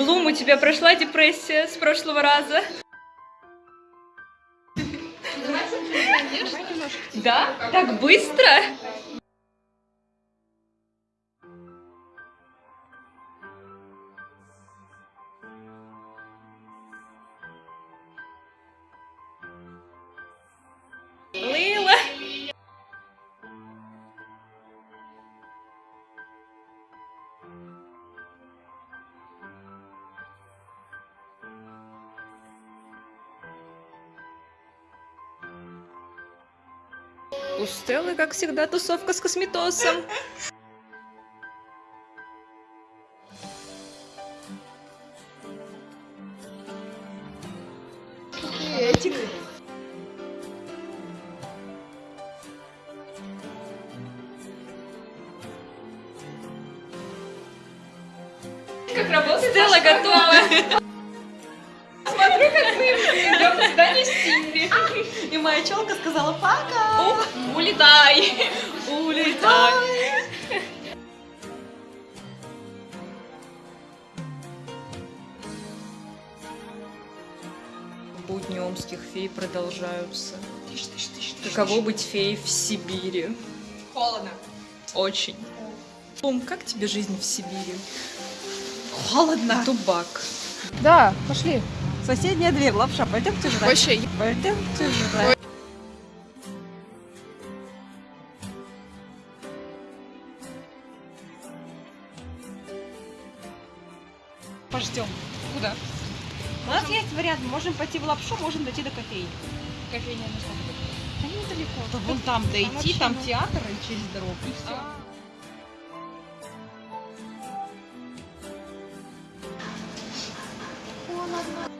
Блум, у тебя прошла депрессия с прошлого раза? Да? Так быстро? У Стеллы, как всегда, тусовка с косметосом. Этик. Как работает Стелла готова. Смотрю, как мы идем на свидание с Тимми. И моя челка сказала пока. Улетай. Улетай. Будни омских фей продолжаются. Тише, тише, тише. Каково быть феей в Сибири? Холодно. Очень. Том, как тебе жизнь в Сибири? Холодно. Тубак. Да, пошли. Соседняя дверь, лапша, пойдемте жрать. Вообще, Пойдемте жрать. Пождем. Куда? У нас есть вариант. Можем пойти в лапшу, можем дойти до кофейни. Кофейня на сколько Да недалеко. Да вон там дойти, там театр и через дорогу. И все. Холодно.